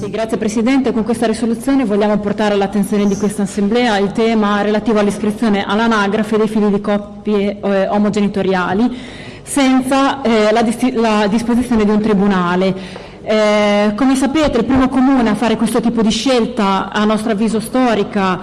Sì, grazie Presidente. Con questa risoluzione vogliamo portare all'attenzione di questa Assemblea il tema relativo all'iscrizione all'anagrafe dei figli di coppie eh, omogenitoriali senza eh, la, la, disposizione di un tribunale. Eh, come sapete il primo comune a fare questo tipo di scelta, a nostro avviso storica,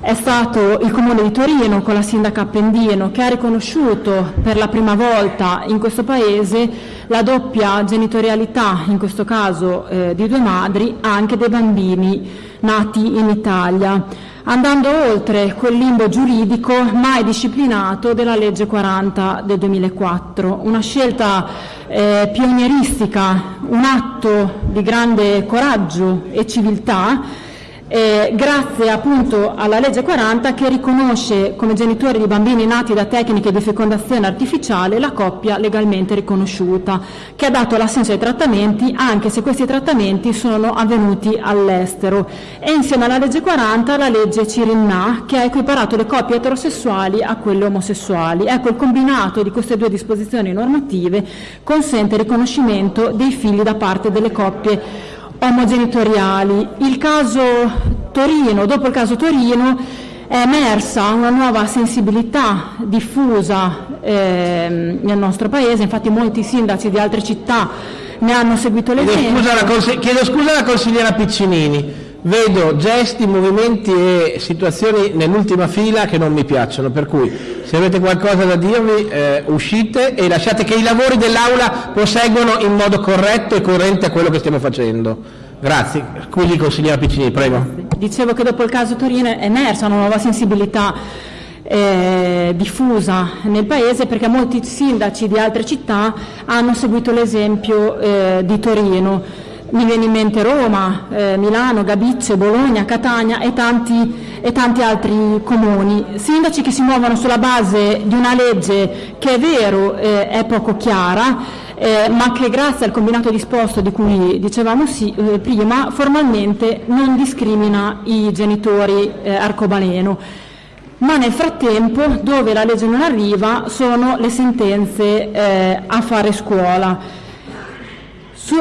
è stato il Comune di Torino con la sindaca Appendino che ha riconosciuto per la prima volta in questo Paese la doppia genitorialità, in questo caso eh, di due madri, anche dei bambini nati in Italia, andando oltre quel limbo giuridico mai disciplinato della legge 40 del 2004. Una scelta eh, pionieristica, un atto di grande coraggio e civiltà eh, grazie appunto alla legge 40 che riconosce come genitori di bambini nati da tecniche di fecondazione artificiale la coppia legalmente riconosciuta, che ha dato l'assenso ai trattamenti anche se questi trattamenti sono avvenuti all'estero. E insieme alla legge 40 la legge Cirinna che ha equiparato le coppie eterosessuali a quelle omosessuali. Ecco, il combinato di queste due disposizioni normative consente il riconoscimento dei figli da parte delle coppie omogenitoriali. Il caso Torino, dopo il caso Torino è emersa una nuova sensibilità diffusa eh, nel nostro Paese, infatti molti sindaci di altre città ne hanno seguito l'esempio. Chiedo scusa alla consigliera Piccinini, vedo gesti, movimenti e situazioni nell'ultima fila che non mi piacciono, per cui se avete qualcosa da dirvi eh, uscite e lasciate che i lavori dell'Aula proseguano in modo corretto e coerente a quello che stiamo facendo. Grazie. Quindi consigliera Piccini, prego. Dicevo che dopo il caso Torino è emersa una nuova sensibilità eh, diffusa nel Paese perché molti sindaci di altre città hanno seguito l'esempio eh, di Torino mi viene in mente Roma, eh, Milano, Gabizze, Bologna, Catania e tanti, e tanti, altri comuni. Sindaci che si muovono sulla base di una legge che è vero eh, è poco chiara, eh, ma che grazie al combinato disposto di cui dicevamo sì, eh, prima formalmente non discrimina i genitori eh, arcobaleno. Ma nel frattempo, dove la legge non arriva, sono le sentenze eh, a fare scuola.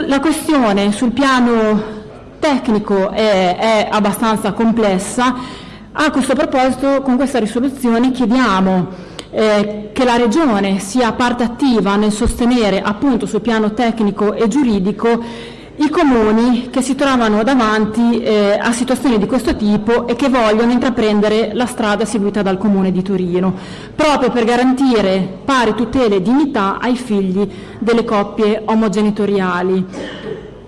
La questione sul piano tecnico è, è abbastanza complessa. A questo proposito, con questa risoluzione chiediamo eh, che la Regione sia parte attiva nel sostenere appunto sul piano tecnico e giuridico i comuni che si trovano davanti eh, a situazioni di questo tipo e che vogliono intraprendere la strada seguita dal Comune di Torino, proprio per garantire pari tutele e dignità ai figli delle coppie omogenitoriali.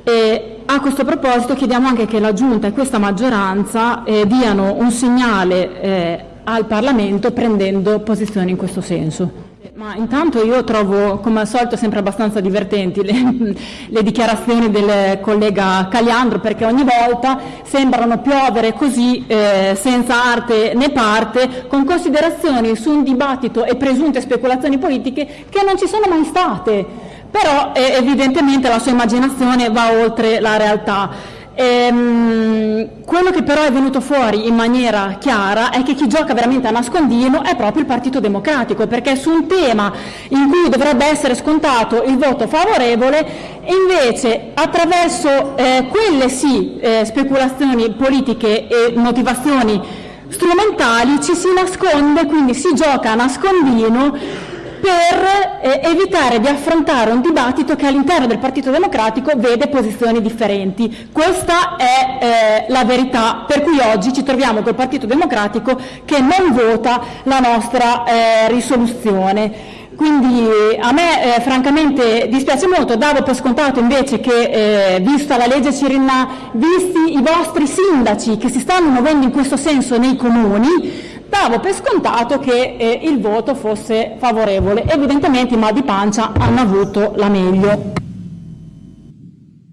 E a questo proposito chiediamo anche che la Giunta e questa maggioranza eh, diano un segnale eh, al Parlamento prendendo posizione in questo senso. Ma intanto io trovo come al solito sempre abbastanza divertenti le, le, dichiarazioni del collega Caliandro perché ogni volta sembrano piovere così eh, senza arte né parte con considerazioni su un dibattito e presunte speculazioni politiche che non ci sono mai state però eh, evidentemente la sua immaginazione va oltre la realtà. Ehm, quello che però è venuto fuori in maniera chiara è che chi gioca veramente a nascondino è proprio il Partito Democratico, perché su un tema in cui dovrebbe essere scontato il voto favorevole, invece attraverso eh, quelle sì eh, speculazioni politiche e motivazioni strumentali ci si nasconde, quindi si gioca a nascondino per eh, evitare di affrontare un dibattito che all'interno del Partito Democratico vede posizioni differenti. Questa è eh, la verità per cui oggi ci troviamo col Partito Democratico che non vota la nostra eh, risoluzione. Quindi a me eh, francamente dispiace molto, davo per scontato invece che, eh, vista la legge Cirinna, visti i vostri sindaci che si stanno muovendo in questo senso nei comuni, davo per scontato che eh, il voto fosse favorevole. Evidentemente i mal di pancia hanno avuto la meglio.